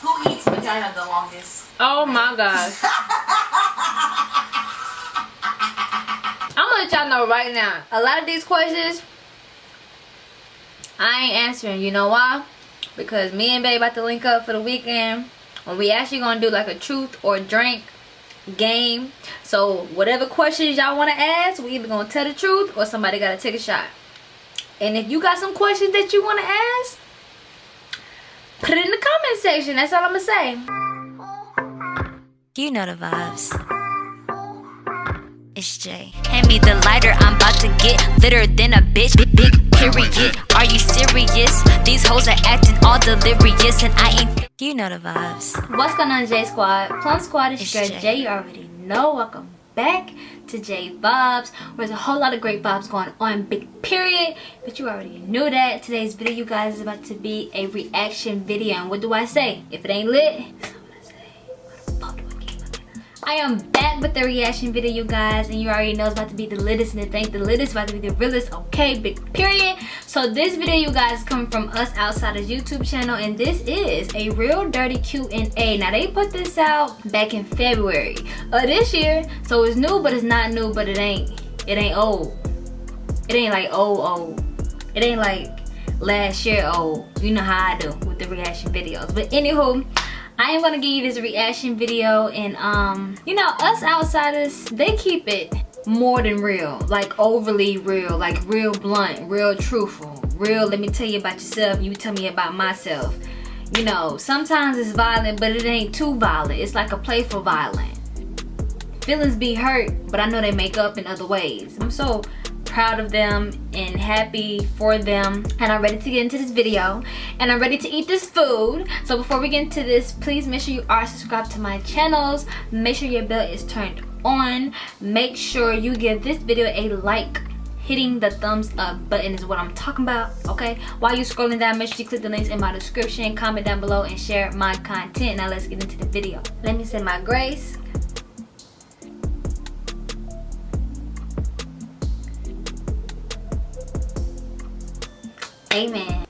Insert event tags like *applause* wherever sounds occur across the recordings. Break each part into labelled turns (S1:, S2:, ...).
S1: Who eats vagina the longest?
S2: Oh my gosh. *laughs* I'm gonna let y'all know right now. A lot of these questions, I ain't answering. You know why? Because me and Babe about to link up for the weekend. When we actually gonna do like a truth or drink game. So whatever questions y'all wanna ask, we either gonna tell the truth or somebody gotta take a shot. And if you got some questions that you wanna ask, put it in the comment section. That's all I'm gonna say.
S3: You know the vibes. It's Jay. Hand me the lighter, I'm about to get litter than a bitch. Big, big period. Are you serious? These hoes are acting all delirious, and I ain't. You know the vibes.
S2: What's going on, J Squad? Plum Squad is
S3: It's
S2: your
S3: Jay.
S2: Jay. You already know. Welcome back to J Vibes. Where there's a whole lot of great vibes going on. Big period. But you already knew that. Today's video, you guys, is about to be a reaction video. And what do I say? If it ain't lit, I am back with the reaction video, you guys, and you already know it's about to be the littest, and it ain't the littest, about to be the realest, okay, big period. So this video, you guys, come from us outsiders YouTube channel, and this is a real dirty Q&A. Now they put this out back in February of this year, so it's new, but it's not new, but it ain't, it ain't old. It ain't like old old. It ain't like last year old. You know how I do with the reaction videos. But anywho, I am gonna give you this reaction video and um, you know, us outsiders, they keep it more than real. Like overly real, like real blunt, real truthful. Real, let me tell you about yourself, you tell me about myself. You know, sometimes it's violent, but it ain't too violent. It's like a playful violent feelings be hurt but i know they make up in other ways i'm so proud of them and happy for them. And i'm ready to get into this video. And i'm ready to eat this food. So before we get into this please make sure you are subscribed to my channels. Make sure your bell is turned on. Make sure you give this video a like. Hitting the thumbs up button is what i'm talking about okay? While you're scrolling down make sure you click the links in my description. Comment down below and share my content. Now let's get into the video. Let me say my grace Amen.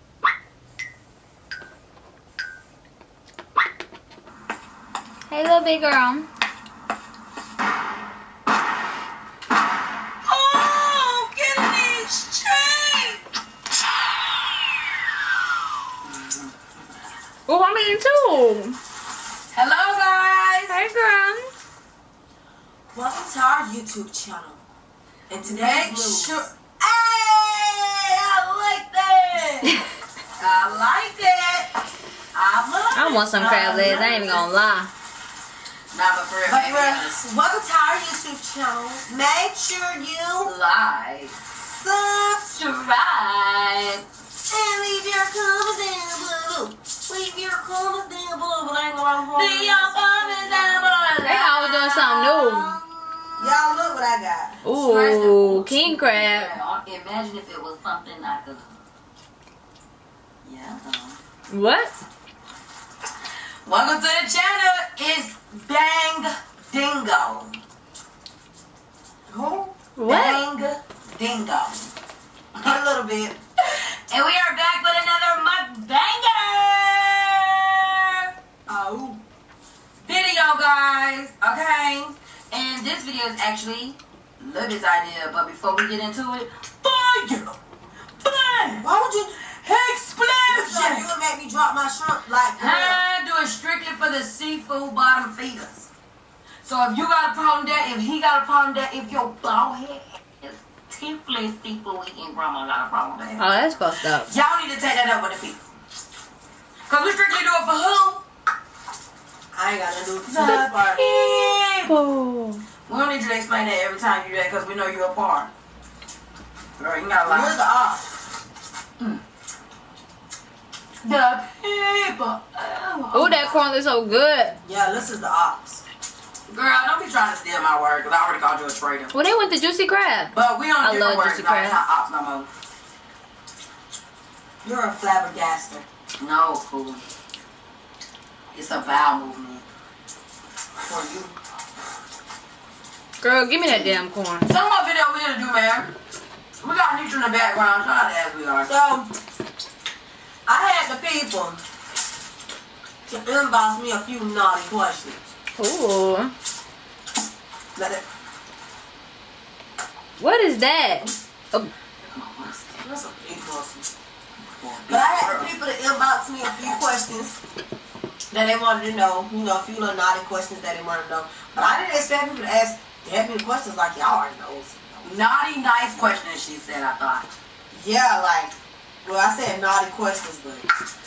S2: Hey, little big girl.
S1: Oh, get in these chains!
S2: Oh, I'm eating too.
S1: Hello, guys.
S2: Hey, girl.
S1: Welcome to our YouTube channel. And today,
S4: Make
S1: rules.
S4: sure. Hey, I like that. I like it. I
S2: I want some crab legs. I ain't even gonna lie.
S4: Nah, but for real,
S1: But
S4: baby,
S1: for-
S4: honest.
S1: welcome to our YouTube channel. Make sure you
S4: like,
S1: subscribe
S4: subscribe.
S1: and leave your comments down below. Leave your comments down below. But I ain't gonna
S4: Leave your comments down below.
S2: They always doing something new.
S1: Y'all look what I got.
S2: Ooh, king crab.
S4: Imagine if it was something like a. Yeah.
S2: What?
S4: Welcome to the channel. It's Bang Dingo.
S1: Who?
S2: What?
S4: Bang Dingo. *laughs*
S1: A little bit.
S4: And we are back with another mukbanger
S1: Oh.
S4: video, guys. Okay. And this video is actually Libby's idea. But before we get into it, fire! Bang!
S1: Why would you? So you would make me drop my shrimp like that?
S4: I do it strictly for the seafood bottom feeders. So if you got a problem that, if he got a problem that, if your bald head is tiffless seafood eating, grandma got a problem with that.
S2: Oh, that's fucked up.
S4: Y'all need to take that up with the people. Cause we strictly do it for who?
S1: I ain't got to do this
S4: The
S1: part.
S4: people. We don't need you to explain that every time you do that because we know you're a part. Girl, you got a
S1: Where's
S4: lot.
S1: the off?
S4: The people. Oh.
S2: Ooh, that corn looks so good.
S1: Yeah, this is the ops.
S4: Girl, don't be trying to steal my word because I already called you a traitor.
S2: Well, they went to Juicy Crab.
S4: But we on
S2: I
S4: different
S2: love
S4: words
S2: Juicy
S4: now. It's
S2: Crab.
S4: not ops no more.
S1: You're a flabbergaster.
S4: No, fool. It's a vowel movement. For you.
S2: Girl, give me that damn corn.
S4: Some more video we gonna do, man. We got Nitra in the background. Shout out as we are.
S1: So, I had the people to inbox me a few naughty questions.
S2: Ooh.
S1: Let it,
S2: What is that? Oh,
S1: that's a big pussy. But I had the people to inbox me a few questions that they wanted to know. You know, a few little naughty questions that they wanted to know. But I didn't expect people to ask that many questions like y'all already know.
S4: Naughty, nice questions, she said, I thought.
S1: Yeah, like, well, I said naughty questions, but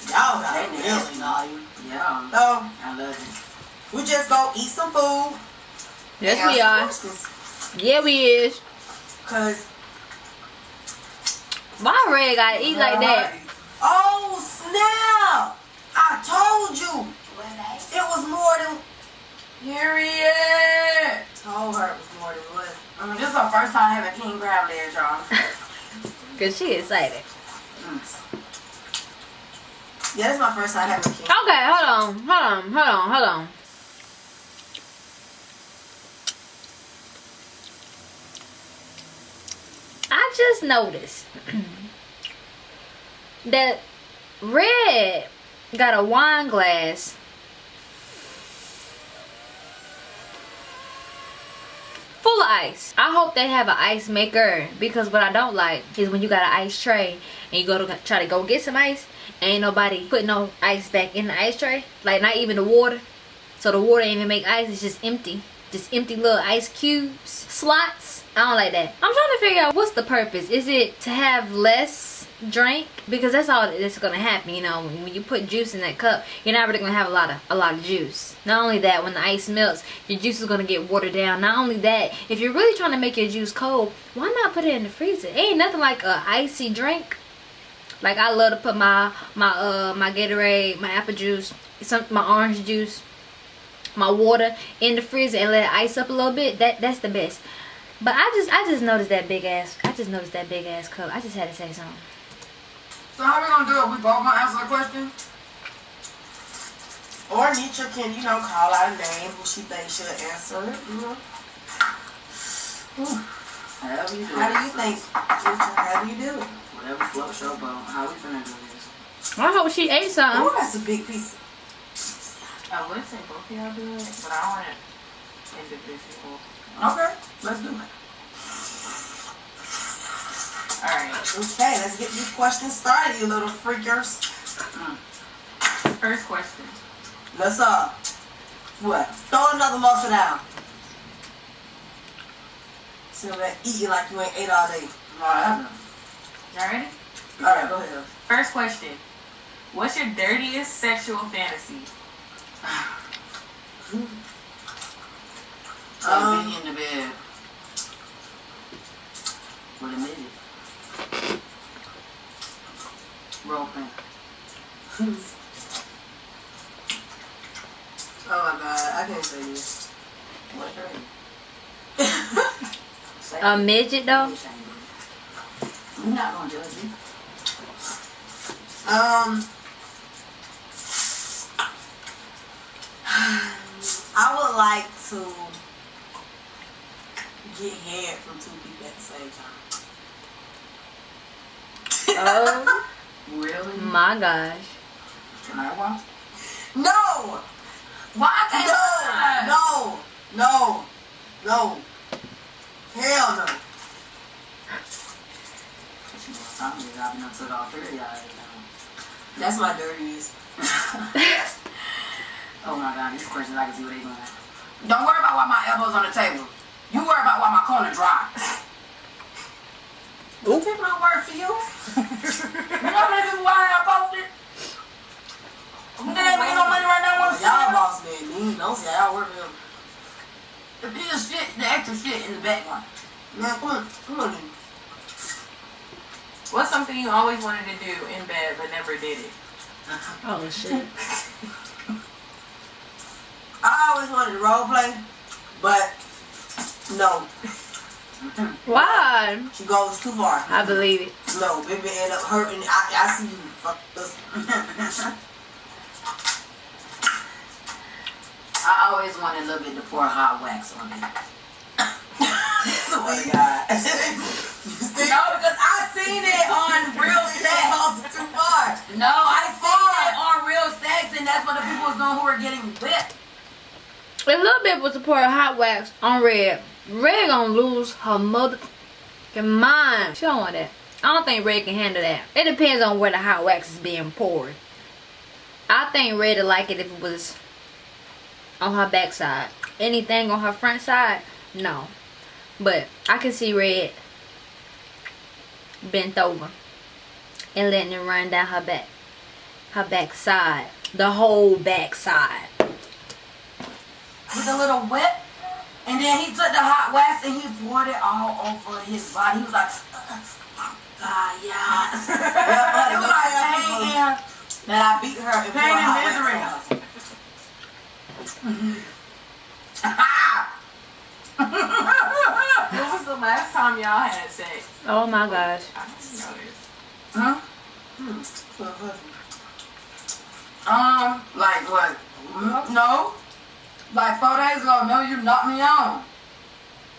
S1: y'all got
S4: They
S1: really naughty.
S4: Yeah,
S1: So,
S4: I love it.
S1: we just go eat some food.
S2: yes we are. Yeah we is.
S1: Cause,
S2: My Red gotta eat like that?
S1: oh snap! I told you. It was more than,
S4: Period.
S1: told her it was more than what.
S4: Um, this is our first time having king crab legs, y'all. *laughs*
S2: Cause she excited.
S1: Yeah, this is my first time having king.
S2: Okay, hold on, hold on, hold on, hold on. I just noticed *clears throat* that Red got a wine glass full of ice. I hope they have an ice maker because what I don't like is when you got an ice tray and you go to try to go get some ice ain't nobody put no ice back in the ice tray. Like not even the water. So the water ain't even make ice. It's just empty. Just empty little ice cubes slots. I don't like that. I'm trying to figure out what's the purpose. Is it to have less drink because that's all that's gonna happen you know when, you put juice in that cup you're not really gonna have a lot of a lot of juice not only that when the ice melts your juice is gonna get watered down not only that if you're really trying to make your juice cold why not put it in the freezer it ain't nothing like a icy drink like I love to put my my uh my Gatorade, my apple juice, some my orange juice, my water in the freezer and let it ice up a little bit. That that's the best. But I just I just noticed that big ass I just noticed that big ass cup. I just had to say something.
S4: So how we gonna do it? We both gonna answer the question?
S1: Or Nitra can, you know, call out a name who she thinks should answer it. You know?
S4: However you do
S1: How
S4: it.
S1: do you think, Nitra? How do you do it?
S4: Whatever floats your boat. How we finna do this?
S2: I hope she ate something.
S1: Oh, that's a big piece.
S5: I would say both of y'all do it, but I want it individual.
S4: Okay, let's do it.
S5: Alright,
S1: Okay, let's get these questions started, you little freakers.
S5: first question.
S1: Let's uh, what? Throw another muffin down. So that you like you ain't ate all day.
S4: Alright.
S5: Y'all ready?
S1: All right, go ahead.
S5: First question. What's your dirtiest sexual fantasy? *sighs* *laughs*
S4: So
S1: Um,
S4: be in the bed. With a midget. Role playing.
S1: Oh my god, I can't say this.
S4: What's your Say
S2: A midget though?
S4: I ain't did it. I'm not gonna judge you.
S1: Um, I would like to get head from two people at the same time.
S2: Oh *laughs*
S4: Really?
S2: my gosh.
S4: Can I watch?
S1: No,
S4: Why can't I?
S1: no, no, no, no. Hell no.
S4: She was telling me I've been up to all three of y'all. every time.
S1: That's my dirtiest. *laughs*
S4: Oh my god, these questions I can see what they going. Don't worry about why my elbows on the table. You worry about why my corner dry. *laughs*
S1: Who take my word for you?
S4: You know how many people I posted? They ain't making no money right now.
S1: Y'all boss man. Don't say y'all work for him.
S4: The bigger shit, the extra shit in the background.
S1: Man, come on, come on. dude.
S5: What's something you always wanted to do in bed but never did it? *laughs*
S2: Oh shit.
S1: I always wanted to role play, but no,
S2: Why?
S1: she goes too far.
S2: I believe it.
S1: No, baby end up hurting. I, I see you. Fuck this. *laughs*
S4: I always wanted a little bit to pour hot wax on me. Swear to God. *laughs* no, because I seen it on Real *laughs* Sex.
S1: too far.
S4: No, I seen it on Real Sex. and that's what the people was doing who were getting whipped.
S2: A little bit was support hot wax on Red. Red gonna lose her mother mind. She don't want that. I don't think Red can handle that. It depends on where the hot wax is being poured. I think Red would like it if it was on her backside. Anything on her front side, no. But I can see Red bent over and letting it run down her back. Her backside. The whole backside.
S4: with a little whip. And then he took the hot wax and he poured it all over his body. He was like, oh, God, yeah. *laughs*
S1: Yeah,
S4: it was like pain and
S1: That I beat her and
S4: pain
S1: put
S4: and
S1: hot wax
S4: misery. *laughs*
S5: When was the last time y'all had sex?
S2: Oh my gosh.
S5: I didn't know this.
S4: huh?
S1: on.
S4: Um, like what? No. Like four days ago, no, you knocked me on.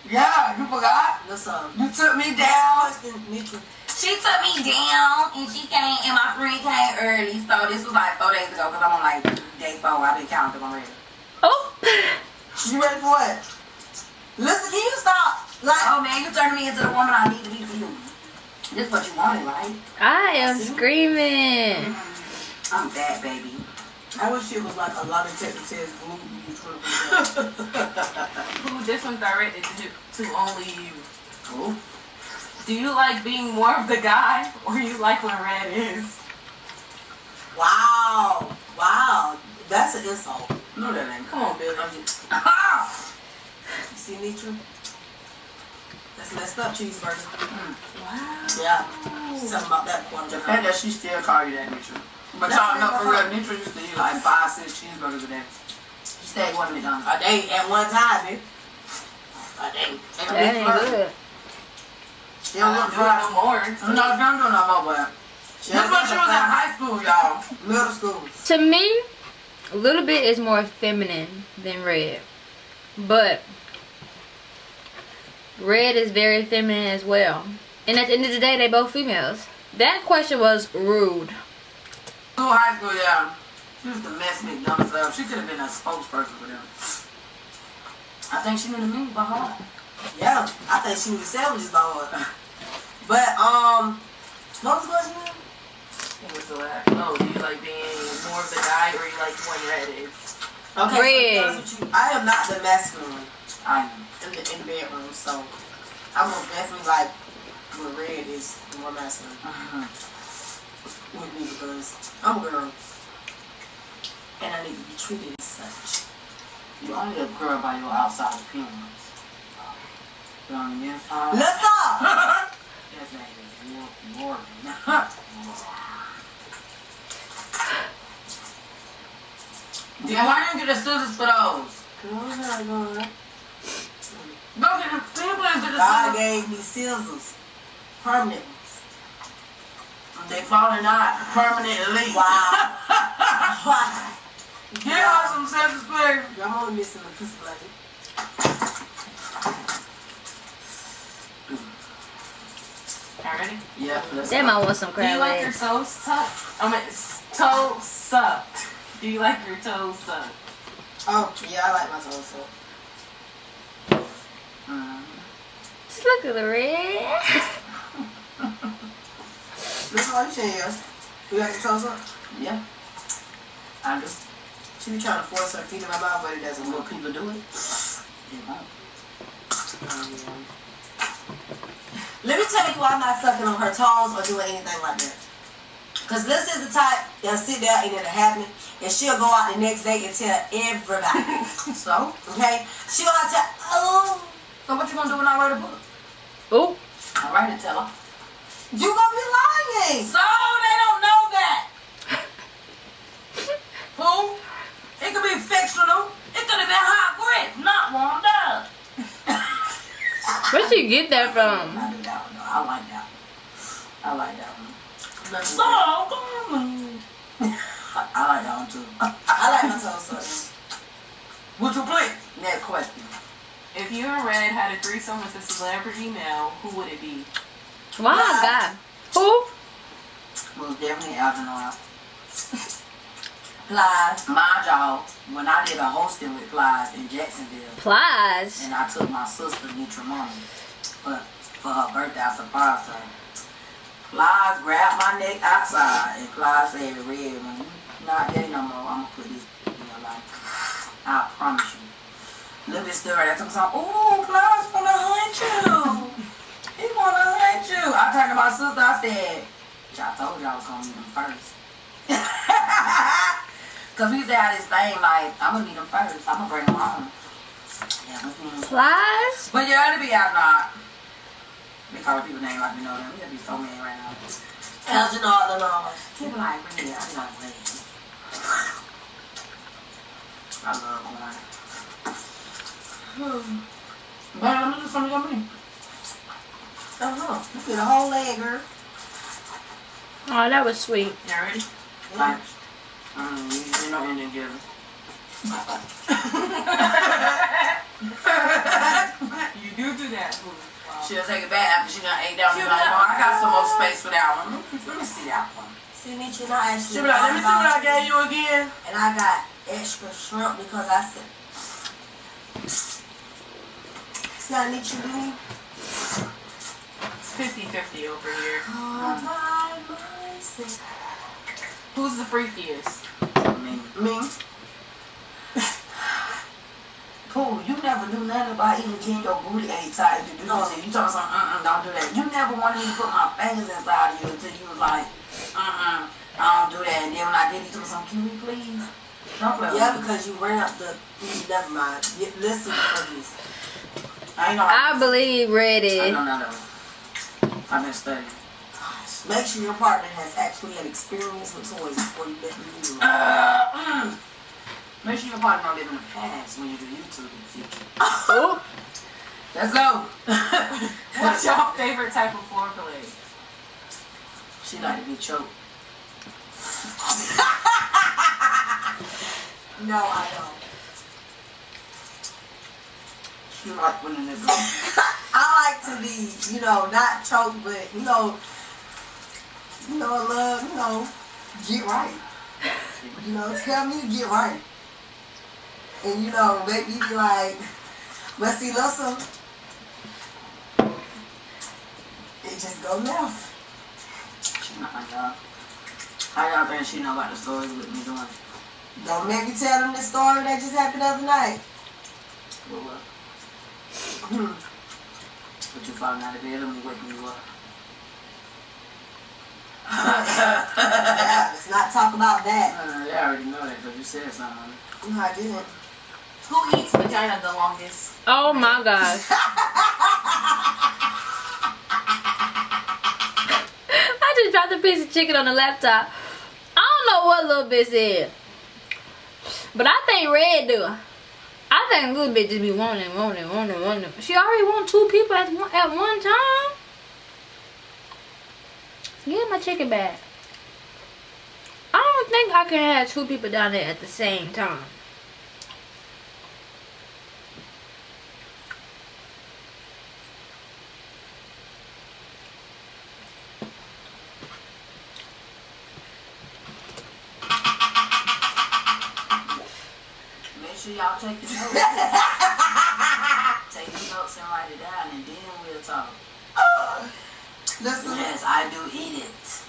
S4: Yeah, you forgot?
S1: What's up?
S4: You took me down. She took me down and she came and my friend came early. So this was like four days ago because I'm on like day four. I've been counting already. *laughs*
S2: Oh!
S1: You ready for what? Listen, can you stop? Like,
S4: Oh man, you turning me into the woman I need to be for you. This is what you wanted, right?
S2: I am screaming. Mm-hmm.
S4: I'm that baby.
S1: I wish it was like a lot of Texas glue you *laughs*
S5: Who this one directed to, to only you?
S4: Cool.
S5: Do you like being more of the guy or you like when red is?
S1: Wow. Wow. That's an insult.
S4: No, that ain't.
S5: Come on, Bill. Billy. Ah!
S1: You see, Nitra? That's messed up cheeseburger. Hmm.
S5: Wow.
S1: Yeah. She's talking about that quarter.
S4: The fact that she still call you that, Nitra. But y'all know for real, Nitra used to eat like five, six cheeseburgers a day. She stayed one McDonald's.
S1: A day at one time, man. A day.
S2: That ain't good.
S4: She
S5: I
S4: don't
S5: don't
S4: look
S5: do it
S4: for
S5: no more.
S4: I'm not gonna do no more, but
S1: She
S4: this when she was in high school, y'all.
S1: Middle school.
S2: To me, a little bit is more feminine than red. But red is very feminine as well. And at the end of the day, they both females. That question was rude.
S4: School, high school, yeah. She used to mess McDonald's up. She could have been a spokesperson for them. I think she knew the menu by heart.
S1: Yeah. I think she was sandwiches by heart. But, um, what was the question? Again?
S5: Was the last? Oh, do you like being more of the guy or you like when red is?
S1: Okay, so
S2: Red.
S1: honest you, I am not the masculine
S4: I am.
S1: in the, in the bedroom, so I'm most definitely like when red is more masculine uh -huh. with me because I'm a girl and I need to be treated as such.
S4: You only a girl by your outside appearance. But on the inside,
S1: Let's stop! *laughs*
S4: that name is more Morgan. *laughs* Yeah, why didn't you get the scissors for those?
S1: Girl, not going.
S4: Go get the people and get the
S1: God gave me scissors, permanent ones.
S4: They falling out permanently.
S1: Wow. Wow.
S4: Get her some scissors, please.
S1: I'm only missing a piece of blanket.
S5: Y'all ready?
S4: Yeah, let's
S2: Damn, I want some
S5: Do you like your
S2: legs.
S5: toes tucked? I mean, s- toes sucked. Do you like your toes sucked?
S1: Oh, yeah, I like my toes
S4: sucked.
S2: Just look at the red.
S1: Listen what you saying, yes. You like your toes sucked?
S4: Yeah. I do.
S1: She be trying to force her feet in my mouth, but it doesn't
S4: Will
S1: work.
S4: people do it? They.
S1: Um, Let me tell you why I'm not sucking on her toes or doing anything like that. Cause this is the type that'll sit there and it'll happen, and she'll go out the next day and tell everybody. *laughs*
S4: So,
S1: Okay? She'll have to, oh,
S4: so what you gonna do when I write a book?
S2: Oh,
S4: I write it, tell her.
S1: you gonna be lying.
S4: So they don't know that. *laughs* Who? It could be fictional. It could have been hot grits, not warmed up.
S2: where'd you get that from?
S4: I do that one though. I like that one. I like that one. So, I like that one too.
S1: I like my toes sucked.
S4: Would you please? Next question.
S5: If you and Red had a threesome with a celebrity male, who would it be?
S2: A guy? Who?
S4: Well, definitely Algernon.
S1: Plies.
S4: My job, when I did a hosting with Plies in Jacksonville,
S2: Plies.
S4: and I took my sister, Nitra Mama, for, for her birthday, I surprised her. Plies grabbed my neck outside, and Plies said, Red, when you not gay no more, I'm gonna put this in your life. I promise you. Little bit right there, took some, ooh, Plies wanna hunt you. *laughs* He wanna hunt you. I turned to my sister, I said, I told I was gonna meet him first. *laughs* Cause we used to have this thing like, I'm gonna meet him first. I'm gonna bring him home. Yeah, let's meet him.
S2: Plies.
S4: But you ought to be out not. They call people name like me know them. You gotta be so mad right now.
S1: Algernon Illinois.
S4: People like me, *laughs* I love weed. I love corn.
S1: Hmm.
S4: Man, let me do something to me.
S1: Uh-huh. You get a whole leg, girl.
S2: Oh, that was sweet.
S4: You ready? Like, um, you, you know Indian giver. *laughs* She'll take it back after she done ate that one. She'll be like, no, I got some more space for that one. Let me see that one.
S1: See, Nitra, and I actually
S4: She'll be like, let me see what I gave you again.
S1: And I got extra shrimp because I said, see how Nitra do me?
S5: It's 50-50 over here.
S1: Oh, All by myself.
S5: Who's the freakiest?
S4: Me.
S1: Me?
S4: Pooh, you never knew nothing about even getting your booty ate tight to do
S1: No.
S4: this. You told me something, mm-mm, don't do that. You never wanted me to put my fingers inside of you until you was like, mm-mm, I don't do that. And then when I did, you told me something, can we please? Don't play
S1: Yeah, because you ran up the. Mm, never mind. Yeah, Listen for this.
S4: I ain't know.
S2: I believe ready.
S4: I
S2: is.
S4: know none of them. I've been studying.
S1: Make sure your partner has actually had experience with toys before you let them use them.
S4: Make sure your partner don't live in the past when you do YouTube in the future.
S2: Oh,
S4: Let's go. *laughs*
S5: What's your favorite type of foreplay?
S4: She like to be choked. *laughs*
S1: No, I don't.
S4: She like when the nigga. *laughs*
S1: I like to be, you know, not choked, but you know, you know, I love, you know, get right. You know, tell me to get right. And you know, make me be like, but see, listen, it just go left.
S4: She not like y'all. How y'all think she know about the story with me doing?
S1: Don't make me tell them the story that just happened the other night.
S4: What what?
S1: Hmm.
S4: But you falling out of bed and me waking you up.
S1: Let's not talk about that.
S4: Uh, yeah, I already know that because you said something.
S1: No, I didn't.
S5: Who eats vagina the longest?
S2: oh my gosh. *laughs* I just dropped a piece of chicken on the laptop. I don't know what little bitch said. But I think Red do. I think little bitch just be wanting, wanting, wanting, wanting. She already want two people at one, at one time. Get my chicken back. I don't think I can have two people down there at the same time.
S4: Sure y'all take the notes. take the notes and write it down and then we'll talk.
S1: Listen,
S4: Yes, I do eat it.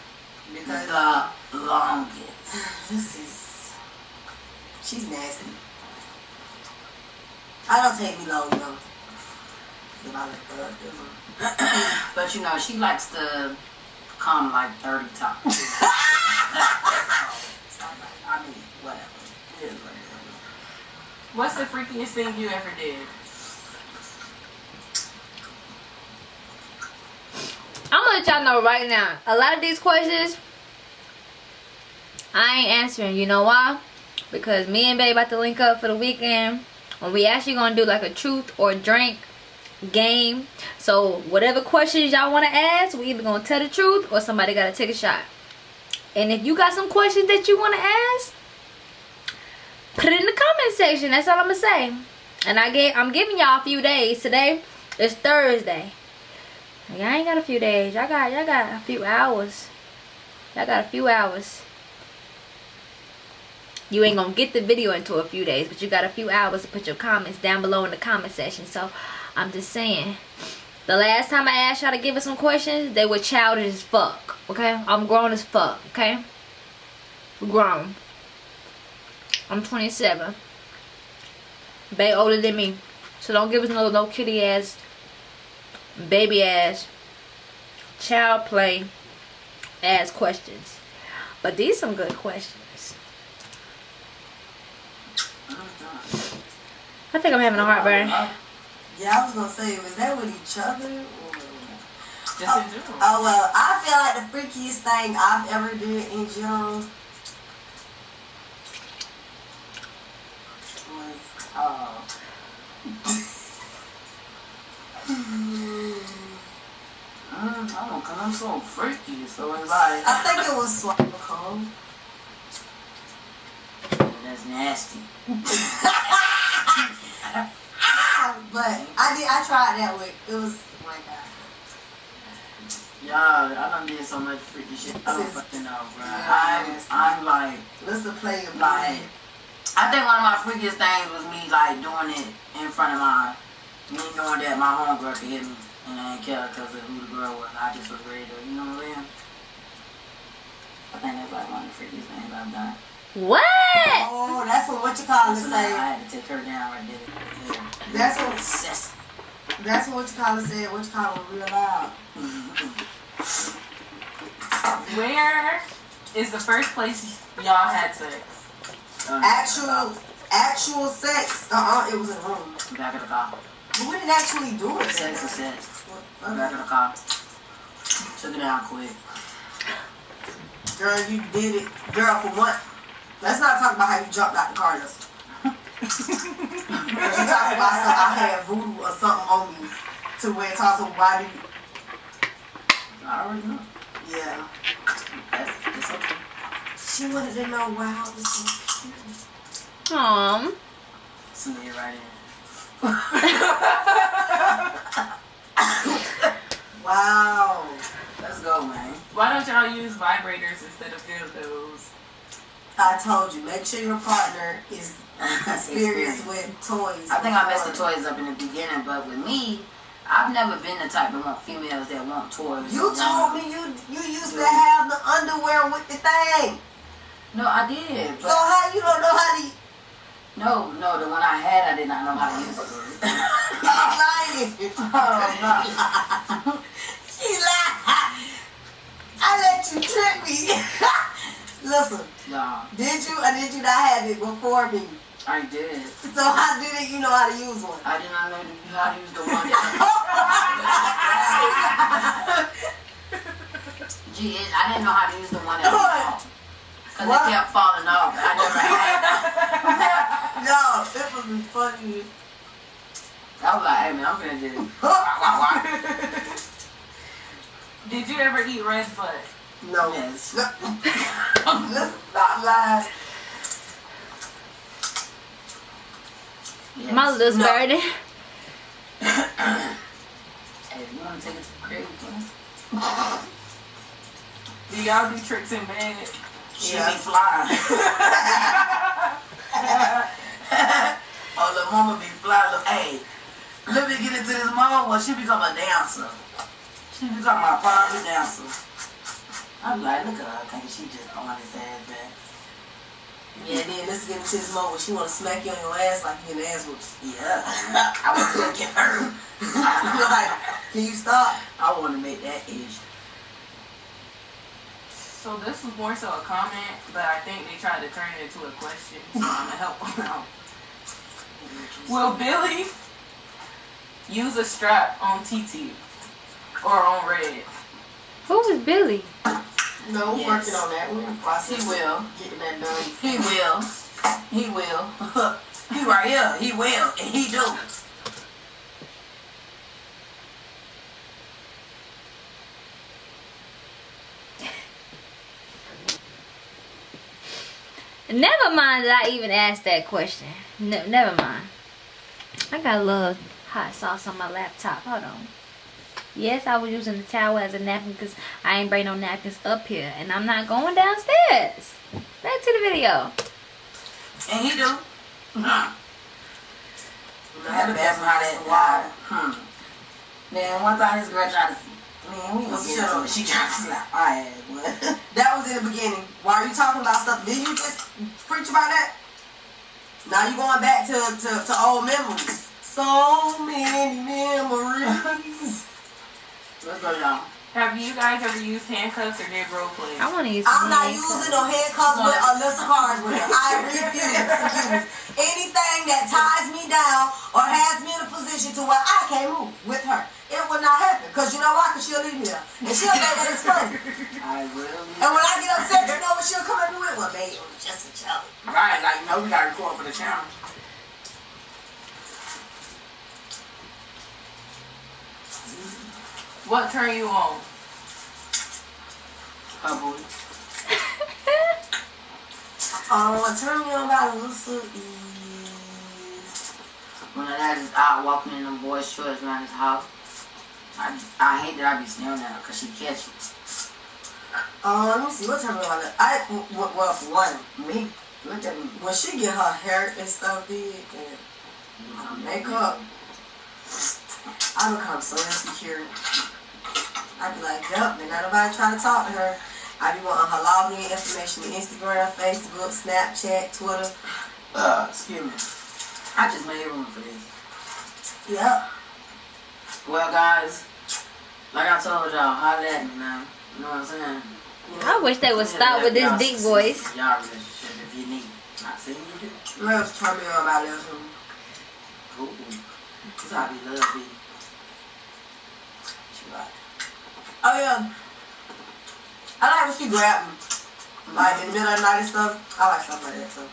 S1: because
S4: The longest. *sighs*
S1: this is, she's nasty. I don't take me long, though. If I look up,
S4: But you know, she likes to come like 30 times. *laughs* so, I mean, whatever. It is what it is.
S5: What's the freakiest thing you ever did?
S2: I'm gonna let y'all know right now. A lot of these questions, I ain't answering. You know why? Because me and Babe about to link up for the weekend. And we actually gonna do like a truth or drink game. So whatever questions y'all wanna ask, we either gonna tell the truth or somebody gotta take a shot. And if you got some questions that you wanna ask, put it in the comment section. That's all I'm gonna say. And I get I'm giving y'all a few days. Today is Thursday. Y'all ain't got a few days. Y'all got y'all got a few hours. Y'all got a few hours. you ain't gonna get the video until a few days but you got a few hours to put your comments down below in the comment section so i'm just saying the last time i asked y'all to give us some questions they were childish as fuck okay i'm grown as fuck okay grown i'm 27 Bay older than me so don't give us no no kitty ass baby ass child play ass questions but these some good questions I think I'm having a heartburn.
S1: Uh, yeah, I was gonna say, was that with each other? Or...
S5: Just in general.
S1: Oh well, I feel like the freakiest thing I've ever did in general uh,
S4: Mm, I don't cause I'm so freaky, so it's like
S1: I think it was swallow
S4: that's nasty.
S1: but I did. I tried that way. It was oh my god.
S4: Y'all, I done did so much freaky shit. I don't fucking know, bro.
S1: Yeah,
S4: I'm. I'm like,
S1: Listen, play your
S4: like, I think one of my freakiest things was me like doing it in front of my, me knowing that my homegirl could hit me, and I didn't care because of who the girl was. I just was ready to, you know what I'm saying? I think that's like one of the freakiest things I've done.
S2: What?
S1: Oh, that's what what you call it
S4: So I had to take her down right there. Yeah.
S1: That's what-
S4: Obsessed.
S1: That's what you call it said. What you call it real loud. Mm-hmm.
S5: Where is the first place y'all had sex?
S1: Actual, actual sex. Uh uh it was in room.
S4: Back of the car.
S1: We didn't actually do it.
S4: Sex is sex.
S1: What-
S4: Back of the car. Took it out quick.
S1: Girl, you did it. Girl, for what? Let's not talk about how you jumped out the car just. You talking about some, I had voodoo or something on me to where it's also why do you?
S4: I already know.
S1: Yeah.
S4: That's, it's okay.
S1: She wanted to know why I was so cute.
S2: Um.
S4: Send it right in. *laughs*
S1: Wow.
S4: Let's go, man.
S5: Why don't y'all use vibrators instead of dildos?
S1: I told you, make sure your partner is experienced with toys.
S4: I think I messed the toys up in the beginning, but with me, I've never been the type of want females that want toys.
S1: You told me you you used to have the underwear with the thing.
S4: No, I did.
S1: So how you don't know how to?
S4: No, no, the one I had, I did not know how to use it.
S1: I'm lying. *laughs*
S4: oh, no. *laughs*
S1: She lied. I let you trick me. *laughs* Listen,
S4: No,
S1: did you or did you not have it before me?
S4: I did.
S1: So how did you know how to use one?
S4: I did not know how to use the one that. Gee, I didn't know how to use the one that was Because it kept falling off. I never had.
S1: No, it would be funny.
S4: I was like, hey man, I'm gonna do it.
S5: Did you ever eat Red's butt?
S1: no.
S4: Yes. *laughs*
S1: Let's not lie.
S4: Yes.
S2: My little
S4: No.
S2: birdie.
S4: Hey, you wanna take it to the crib, we can?
S5: Do y'all do tricks in bed?
S4: She
S1: Yeah.
S4: be flying. *laughs* *laughs* *laughs* oh, the mama be flying. Look, hey, let me get into this mama. Well, she become a dancer. She become my private dancer. I'm like, look at her. I think she just on his ass back.
S1: Yeah, then let's get into this moment. She wanna smack you on your ass like you an ass whoops.
S4: Yeah. *laughs* I want to get her. *laughs*
S1: You're like, can you stop?
S4: I want to make that age.
S5: So this was more so a comment, but I think they tried to turn it into a question, so I'm gonna help them out. Will Billy use a strap on TT or on Red?
S2: Who is Billy?
S1: No,
S4: Yes.
S1: working on that. We're in.
S4: He will.
S1: Getting that done.
S4: He will. He will. *laughs* he right here. He will. And he do.
S2: Never mind that I even asked that question. Ne- never mind. I got a little hot sauce on my laptop. Hold on. Yes, I was using the towel as a napkin because I ain't bring no napkins up here. And I'm not going downstairs. Back to the video.
S4: And he do. Hmm. I had to ask him how that why. Hmm. Man, one time this girl tried to Man, we gonna get into. She tried to slap my ass.
S1: That was in the beginning. Why are you talking about stuff? Did you just preach about that? Now you going back to, to, to old memories. So many memories.
S4: Let's go, y'all.
S5: Have you guys ever used handcuffs or did role play?
S2: I want to use.
S1: I'm
S2: some
S1: not
S2: handcuffs.
S1: using no handcuffs with Alyssa Carswell. *laughs* I refuse to use anything that ties me down or has me in a position to where I can't move with her. It will not happen. Because you know why? Because she'll leave me there. And she'll make that it's funny.
S4: I will.
S1: And when I get upset, you know what she'll come at me with? Well, babe, it was just a joke.
S4: Right, like, no, we gotta record for the channel.
S5: What turn you on?
S4: Her booty.
S1: Um, *laughs* what turn me on about Alyssa is...
S4: When I just out walking in them boys' shorts around his house. I, I hate that I be at her because she catch it.
S1: Um, let me see, what turn me on? I, well, well, for one,
S4: Me? Look at me.
S1: when she get her hair and stuff did and her makeup, I become so insecure. I be like, yup, and not nobody try to talk to her. I be wanting her login information, on Instagram, Facebook, Snapchat, Twitter.
S4: Uh, excuse me. I just made room for this.
S1: Yep.
S4: Well, guys, like I told y'all, holla at me now. You know what I'm saying?
S2: I wish they would stop with this
S4: Y'all
S2: deep voice.
S4: Y'all relationship if you need. Not saying you do.
S1: What else turn me on about this one?
S4: Ooh, That's how I be love be. She like,
S1: Oh yeah. I like when she grab me. Like in the middle of the night and stuff. I like stuff like that so.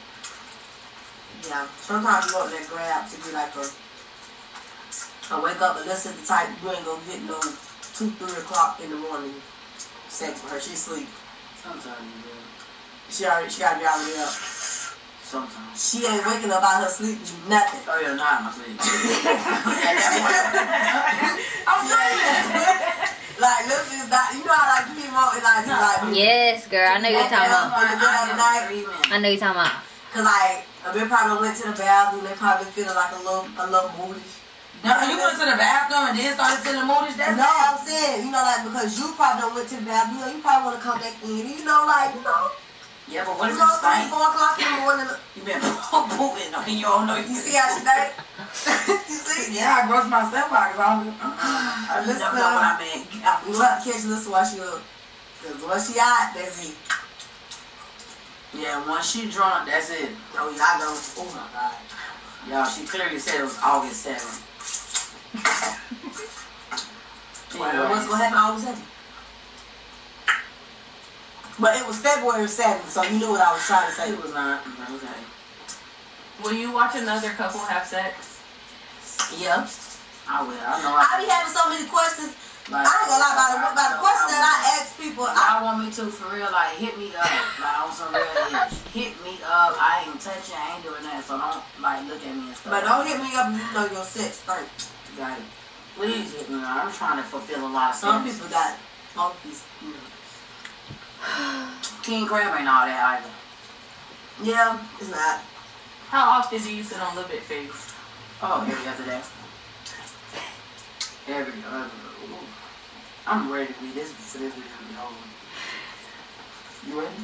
S1: Yeah. Sometimes you want that grab to be like a I wake up and listen to the type you ain't gonna get no two, three o'clock in the morning sex with her. She sleep.
S4: sometimes you do.
S1: She already she gotta be already up.
S4: Sometimes.
S1: She ain't waking up out her sleep nothing.
S4: Oh yeah, nah, my sleep. At that point, I'm saying.
S1: Like listen, like, you know how like you be wanting like like
S2: Yes, girl. I know you're talking about.
S1: In the middle of the night.
S2: I know you're talking about.
S1: Cause like they probably went to the bathroom, they probably feeling like a little a little moody.
S4: No, you went to the bathroom and then started feeling moody. That's
S1: no, I'm saying, you know, like because you probably don't went to the bathroom, you, know, you probably wanna come back in, you know, like, you know,
S4: Yeah, but what
S1: you
S4: if
S1: know,
S4: you
S1: three,
S4: stink?
S1: four o'clock in the morning. *laughs*
S4: You been *laughs* pooping on you don't know.
S1: You see how she think? *laughs* you see?
S4: Yeah, I gross myself out because I don't. Uh-uh. *sighs* I just don't know what I mean.
S1: You have to catch this while she up. Cause once she out, that's it.
S4: Yeah, once she drunk, that's it.
S1: Oh yeah, I know. Oh my god.
S4: Y'all, she clearly said it was August 7th.
S1: Well, what's gonna happen all of a sudden? But it was February 7th, so you knew what I was trying to say.
S4: It was not. Okay.
S5: Will you watch another couple have sex?
S1: Yeah.
S4: I will. I know.
S1: I
S4: I,
S1: be having so many questions.
S4: like,
S1: I ain't gonna lie about the, about the
S4: I-
S1: question that I ask people. I,
S4: Y'all want me to for real? Like hit me up, like on some real ish. Hit me up. I ain't touching. I ain't doing that. So don't like look at me and stuff.
S1: but don't hit me up if you know your sex first.
S4: Got it. Please hit me up. I'm trying to fulfill a lot of
S1: Some
S4: things.
S1: people got monkeys. You *sighs* know.
S4: King Crab ain't all that either.
S1: Yeah, it's not.
S5: How often do you sit on Lip It Face?
S4: Oh, every other day. Every other. Ooh. I'm ready to be this for this video to be over. You ready?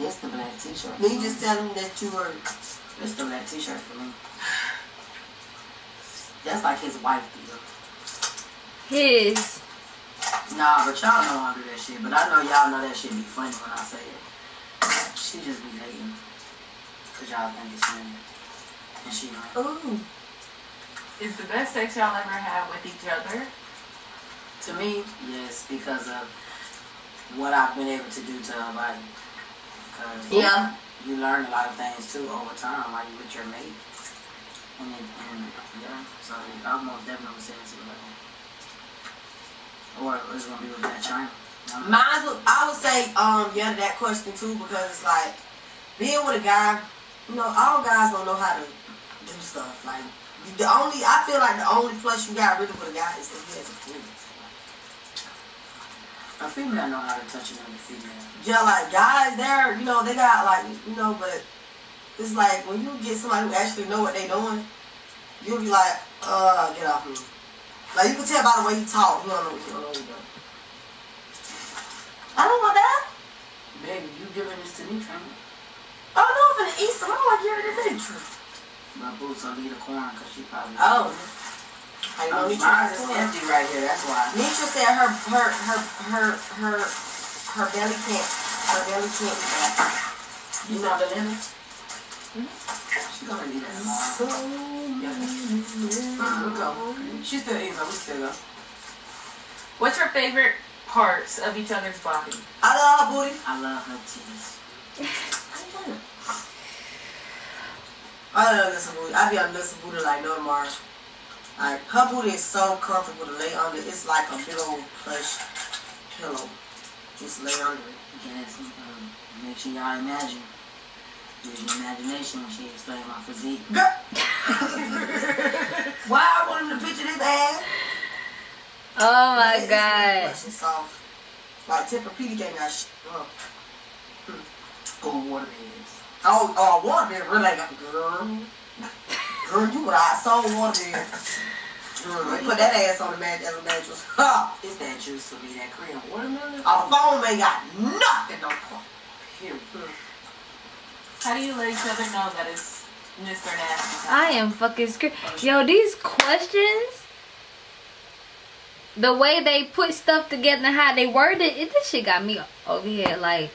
S4: It's the black t-shirt.
S1: Then you just tell them that you were.
S4: It's the black t-shirt for me. That's like his wife deal.
S2: His.
S4: Nah, but y'all know I do that shit. But I know y'all know that shit be funny when I say it. She just be hating. Cause y'all think it's funny. And she like,
S1: Ooh.
S5: Is the best sex y'all ever had with each other?
S4: to me, yes, because of what I've been able to do to her body. Cause
S1: Yeah.
S4: you learn a lot of things too over time like with your mate. And, it, and yeah, so I most definitely say it's with her. Or it's gonna be with that China.
S1: Mine would, I would say, um, yeah, to that question too, because it's like being with a guy. You know, all guys don't know how to do stuff. Like the only, I feel like the only plus you got really with a guy is that he has a penis.
S4: A female know how to touch another female.
S1: Yeah, like guys, they're you know they got like you know, but it's like when you get somebody who actually know what they doing, you'll be like, uh, get off me. Like you can tell by the way you talk, you don't know what you don't know what you're doing. I don't want that.
S4: Baby, you giving this to me, Trump?
S1: Oh no, I'm gonna eat some. I want to give it to Nitra.
S4: My boots will leave the corn because she probably.
S1: Oh. I know has
S4: is empty right here. That's why.
S1: Nitra said her her her her her her belly can't her belly can't.
S4: You know the limit? She gonna need that tomorrow. Yeah. Look go. She still eating, so we still go.
S5: What's your favorite parts of each other's body?
S1: I love her booty.
S4: I love her titties.
S1: I love Alyssa booty. I be on Alyssa booty like no tomorrow. Like her booty is so comfortable to lay under. It's like a big old plush pillow. Just lay under it.
S4: Yes, um, make sure y'all imagine. Use your imagination when she explained my physique.
S1: Girl. *laughs* Why I want him to picture this ass?
S2: Oh my
S1: It's
S2: god.
S1: Plush and soft. Like Tempur-Pedic ain't got shit. Oh,
S4: Oh, water beds.
S1: oh, oh water bed really got girl. Girl, you what I saw water bed. Girl, put that ass on the mat as a mattress. *laughs* Ha!
S4: It's that juice for me, that cream watermelon.
S1: A phone ain't got nothing on it.
S4: Period.
S5: How do you let each other know that it's Mr. Nasty?
S2: I am fucking scared. Yo, these questions, the way they put stuff together and how they worded it, this shit got me over here like,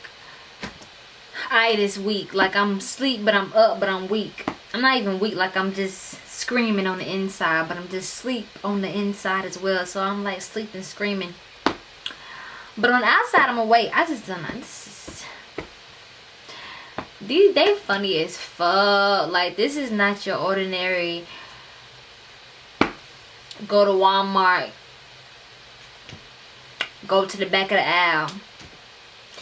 S2: I this weak. Like I'm asleep, but I'm up, but I'm weak. I'm not even weak. Like I'm just screaming on the inside, but I'm just sleep on the inside as well. So I'm like sleeping, screaming. But on the outside, I'm awake. I just don't know. These they funny as fuck. Like this is not your ordinary. Go to Walmart. Go to the back of the aisle.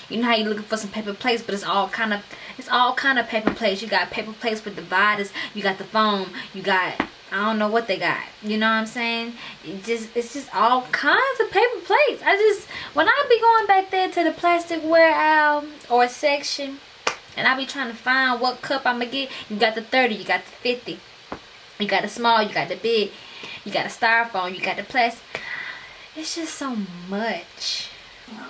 S2: You know how you're looking for some paper plates, but it's all kind of it's all kind of paper plates. You got paper plates with dividers. You got the foam. You got I don't know what they got. You know what I'm saying? It just it's just all kinds of paper plates. I just when I be going back there to the plasticware aisle or section, and I be trying to find what cup I'm gonna get. You got the 30, you got the 50, you got the small, you got the big, you got the styrofoam, you got the plastic. It's just so much.
S4: I'm gonna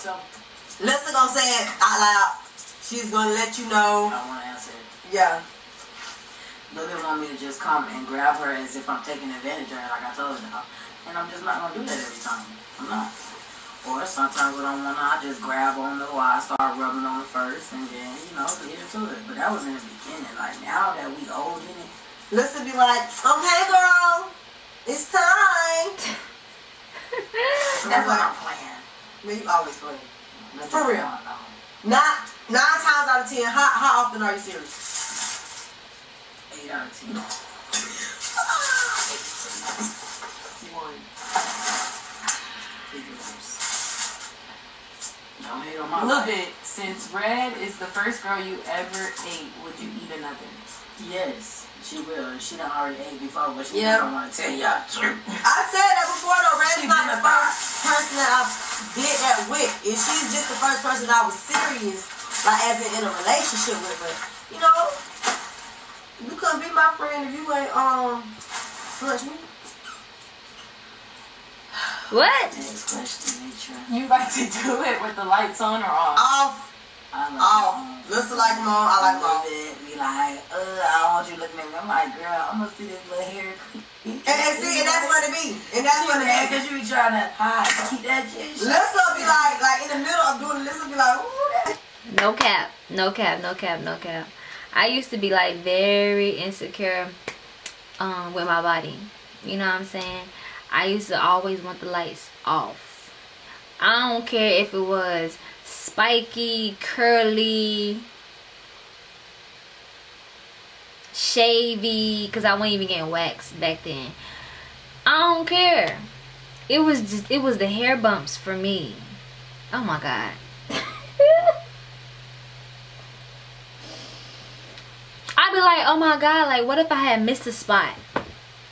S4: tell.
S1: Lisa gonna say it out loud. She's gonna let you know.
S4: I want to answer it.
S1: Yeah.
S4: Lily want me to just come and grab her as if I'm taking advantage of her, like I told y'all. And I'm just not gonna do that every time. I'm not. Or sometimes when I wanna, I just grab on the while I start rubbing on it first, and then you know get into it. But that was in the beginning. Like now that we old in it,
S1: Lisa be like, okay, girl, it's time.
S4: that's what I'm playing.
S1: Man, you always play. For real. Not nine times out of ten. How how often are you serious?
S4: Eight out of ten. *laughs*
S5: One.
S4: Figures. Don't hate on my
S5: Look
S4: life.
S5: it. Since Red is the first girl you ever ate, would you eat another?
S4: Yes, she will. She done already ate before, but she
S1: Yeah.
S4: don't want to tell y'all the truth. *laughs*
S1: I said that before though. Red's
S4: She
S1: not the first person that I did that with. And she's just the first person I was serious, like as in, in a relationship with. But you know, you couldn't be my friend if you ain't um touch me.
S2: What?
S4: Next question, Nitra.
S5: You like to do it with the lights on or off?
S1: Off,
S4: I like
S1: off. Listen like them on. I like them
S4: love
S1: off.
S4: it. Be like, uh, I don't want you looking at me. I'm like, girl, I'm gonna see this little hair.
S1: And, and see, and that's what it be. And that's what it be.
S4: cause you be trying to hide, keep that shit. shut.
S1: Lissa be like, like in the middle of doing this, be like, ooh.
S2: No cap. No cap. No cap. No cap. I used to be like very insecure um with my body. You know what I'm saying? I used to always want the lights off. I don't care if it was spiky, curly, shavy, because I wasn't even getting waxed back then. I don't care. It was just, it was the hair bumps for me. Oh my God. *laughs* I'd be like, oh my God, like what if I had missed a spot?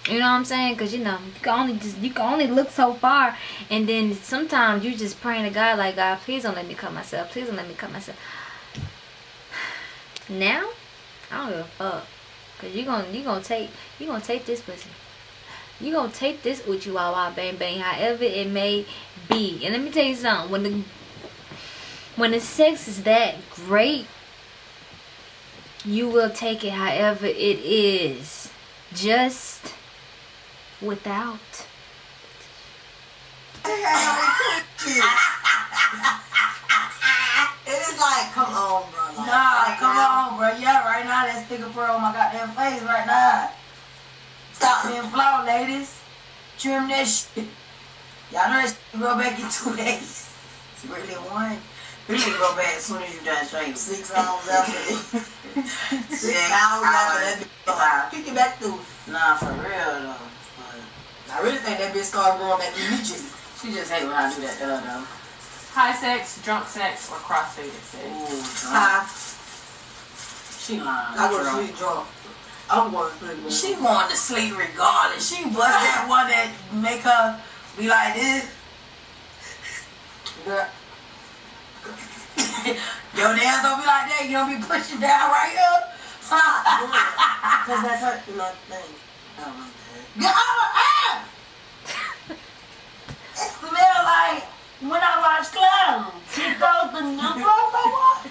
S2: You know what I'm saying? Cause you know you can only just you can only look so far, and then sometimes you just praying to God like God, please don't let me cut myself. Please don't let me cut myself. *sighs* Now, I don't give a fuck. Cause you gonna you gonna take you gonna take this pussy. You gonna take this uchiwawa bang bang, however it may be. And let me tell you something. When the when the sex is that great, you will take it however it is. Just without. *laughs*
S1: It is like, come on, bro. Like,
S4: Nah,
S1: right
S4: come
S1: now.
S4: on, bro. Yeah, right now that sticker pearl on my goddamn face right now. Stop being flawed, ladies. Trim that shit. Y'all know that shit grow back in two *laughs* days. It's really one. Really grow back as soon as you done shaving.
S1: Six hours after *laughs* Six hours after that bitch start. Pick it back through.
S4: Nah, for real though. But
S1: I really think that bitch started growing back immediately.
S4: she just hate when I do that to her though.
S5: High sex, drunk sex, or crossfaded sex.
S4: Ooh, drunk. She lying.
S1: I go to
S4: drunk.
S1: sleep drunk. I'm going to sleep.
S4: She going to sleep regardless. She was that *laughs* one that make her be like this.
S1: Girl, *laughs*
S4: Your nails don't be like that. You don't be pushing down right here.
S1: Cause that's her, you know, thing. *laughs* Oh my god.
S4: Get out ah! It smell like when I watch clowns. She throws the new clothes I wash.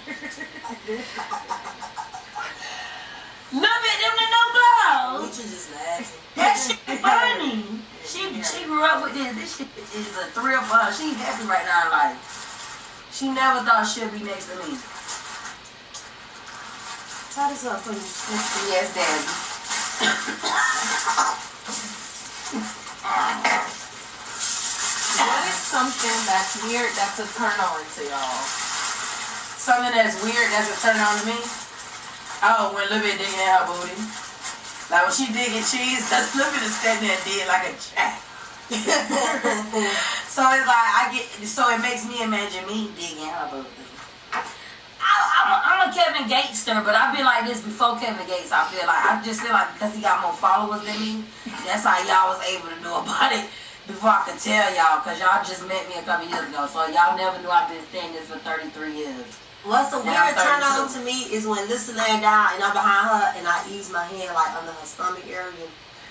S4: Look at them the new clothes.
S1: We should just laugh.
S4: That shit funny. *laughs* She she grew up with this. This shit is a thrill for her. She happy right now in life. She never thought she'd be next to me.
S1: Tie this up for you.
S4: Yes, Daddy. *coughs* *coughs*
S5: What is something that's weird that's a turn on to y'all?
S4: Something that's weird that's a turn on to me. Oh, when Libby digging in her booty. Like when she digging cheese, that's Libby just standing there dead like a jack. *laughs* so it's like I get, so it makes me imagine me digging her booty. I, I'm, a, I'm a Kevin Gatester, but I've been like this before Kevin Gates. I feel like I just feel like because he got more followers than me, that's how y'all was able to know about it before I could tell y'all. Cause y'all just met me a couple years ago, so y'all never knew I've been saying this for 33 years.
S1: What's a weird turn on to me is when Lisa laying down and I'm behind her and I ease my hand like under her stomach area.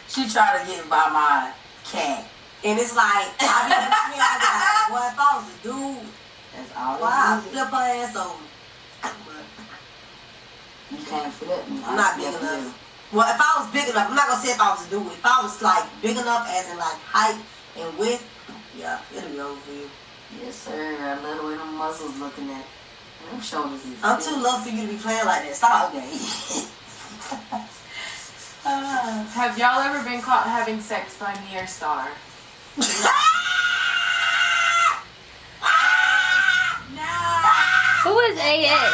S4: She tried to get by my cat.
S1: And it's like, I be looking at me, *laughs* I well, if I was a dude,
S4: That's all.
S1: why I
S4: it is.
S1: flip her ass over? But
S4: You can't flip me.
S1: I'm not big enough. Well, if I was big enough, I'm not gonna say if I was a dude. If I was like big enough, as in like height and width, yeah, it'll be over for you.
S4: Yes, sir. I love the way them muscles looking at. Them shoulders
S1: I'm
S4: big.
S1: too low for you to be playing like that. Stop.
S4: Okay. *laughs*
S5: Uh, have y'all ever been caught having sex by me or Star? *laughs*
S2: Who is AS?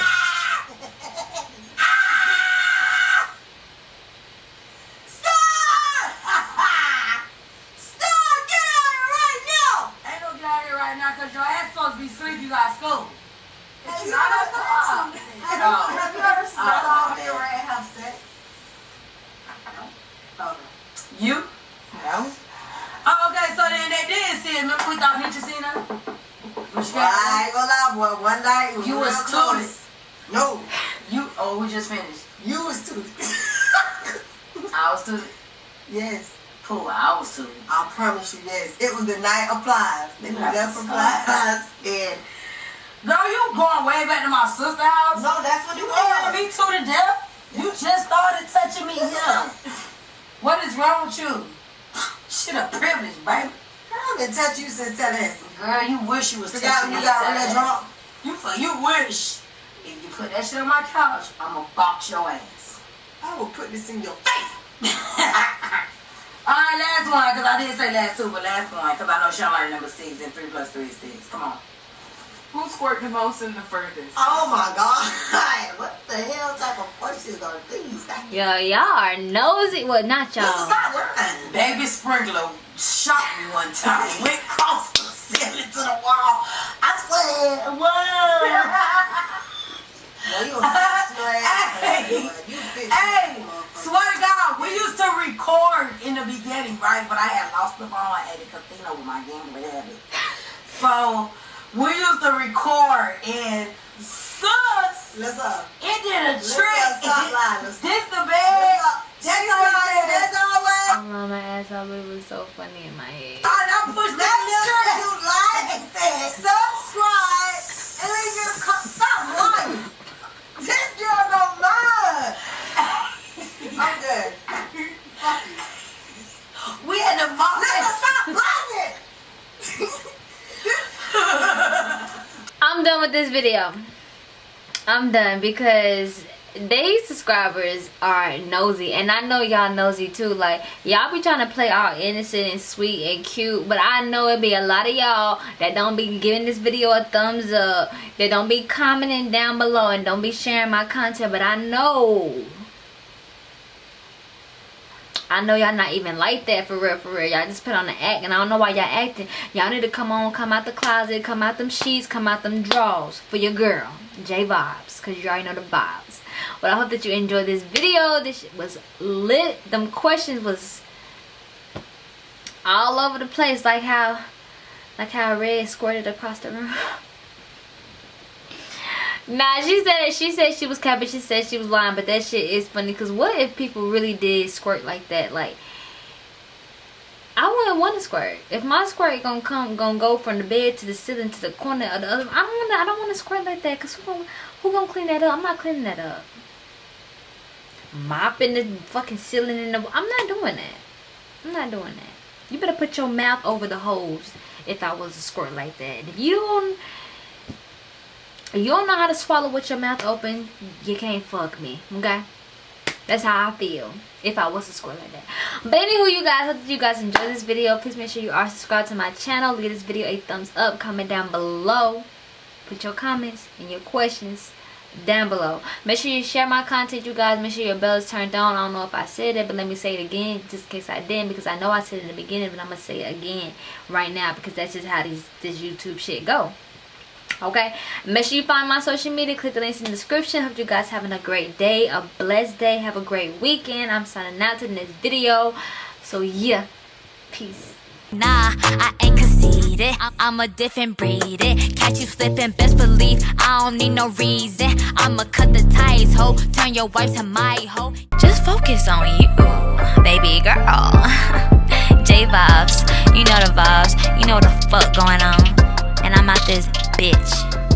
S1: Stop! Get out of here right now!
S4: Ain't no get out here right now because your ass supposed to be asleep. You got school.
S1: Have you
S4: Not at all.
S1: have you- ever saw me or have sex? No.
S4: You?
S5: No.
S4: Oh, okay. So then they did see it. Remember we thought Nietzsche seen her?
S1: Well, I ain't gonna lie, boy. One night, was
S4: You was
S1: close. No,
S4: you. Oh, we just finished.
S1: you was too.
S4: I was too.
S1: yes,
S4: Cool. I was too.
S1: I promise you, yes. It was the night of flies. They were there for flies. And
S4: Girl, you going way back to my sister's house?
S1: no, that's what
S4: You
S1: was.
S4: me to the death? You just started touching me here. What is wrong with you? *sighs* Shit a privilege, baby.
S1: I've been touching you since that Tallahassee.
S4: Girl, you wish you was touching me.
S1: you got real
S4: that
S1: drunk.
S4: You for you wish. If you put that shit on my couch, I'ma box your ass.
S1: I will put this in your face. *laughs*
S4: Alright, last one, because I didn't say last two, but last one, because I know Sean learned number six and three plus three is six. Come on.
S5: Who squirt the most and the furthest?
S1: Oh my god. *laughs* what the hell type of questions are these? This
S2: Yo, y'all are nosy. Well, not y'all.
S1: not mine.
S4: Baby Sprinkler shot me one time. *laughs* Went across the ceiling to the wall. I swear, whoa. *laughs*
S1: Well, you a fish, your ass.
S4: Hey.
S1: You a fish,
S4: Hey, swear to God, we We used to record in the beginning, right? But I had lost the phone at the casino with my gambling habit. So we used to record and sus.
S1: Let's up.
S4: It did a
S1: Let's
S4: trick.
S1: up, stop lying. Let's *laughs*
S4: This the
S1: Let's
S4: bag.
S1: up. That's all right. That's all right.
S2: I'm on my ass off, it was so funny in my head.
S4: I I pushed that
S1: That
S4: trick.
S1: you like, subscribe, and leave your co- stop lying. This girl don't mind. I'm good. Fuck you.
S4: We had the mom.
S1: Listen, stop lying.
S2: I'm done with this video. I'm done because they subscribers are nosy and I know y'all nosy too like y'all be trying to play all innocent and sweet and cute but I know it be a lot of y'all that don't be giving this video a thumbs up that don't be commenting down below and don't be sharing my content but I know I know y'all not even like that for real, for real. Y'all just put on the act, and I don't know why y'all acting. Y'all need to come on, come out the closet, come out them sheets, come out them drawers for your girl, J Vibes, because you already know the vibes. But I hope that you enjoyed this video. This was lit. Them questions was all over the place, like how, like how Red squirted across the room. *laughs* Nah, she said she said she was capping. She said she was lying, but that shit is funny. Cause what if people really did squirt like that? Like, I wouldn't want to squirt. If my squirt gonna come, gonna go from the bed to the ceiling to the corner of the other, I don't wanna. I don't wanna squirt like that. Cause who gonna, who gonna clean that up? I'm not cleaning that up. Mopping the fucking ceiling in the. I'm not doing that. I'm not doing that. You better put your mouth over the hose if I was to squirt like that. If you don't you don't know how to swallow with your mouth open, you can't fuck me, okay? That's how I feel if I was to squirt like that. But anywho, you guys, hope you guys enjoyed this video. Please make sure you are subscribed to my channel. Give this video a thumbs up. Comment down below. Put your comments and your questions down below. Make sure you share my content, you guys. Make sure your bell is turned on. I don't know if I said it, but let me say it again, just in case I didn't, because I know I said it in the beginning, but I'm gonna say it again right now because that's just how these this YouTube shit go okay make sure you find my social media click the links in the description hope you guys having a great day a blessed day have a great weekend i'm signing out to the next video so yeah peace
S3: Nah, I ain't conceited. I'm, a different breed. It. Catch you slipping, best believe I don't need no reason. I'ma cut the ties, ho. Turn your wife to my hoe. Just focus on you, baby girl. *laughs* J vibes, you know the vibes. You know the fuck going on. And I'm out this bitch.